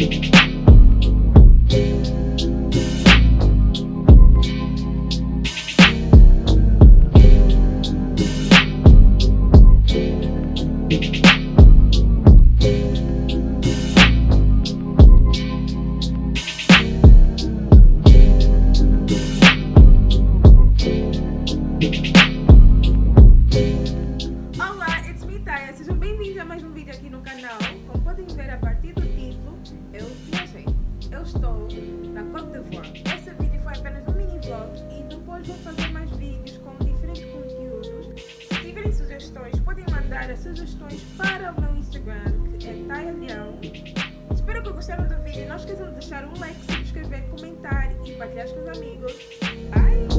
Olá, it's me, Taya. Sejam bem-vindos a mais um vídeo aqui no canal. Como podem ver, na Côte d'Ivoire. Esse vídeo foi apenas um mini vlog e depois vou fazer mais vídeos com diferentes conteúdos. Se tiverem sugestões, podem mandar as sugestões para o meu Instagram, que é Tayalião. Espero que gostaram do vídeo. Não esqueçam de deixar um like, se inscrever, comentar e compartilhar com os amigos. Bye!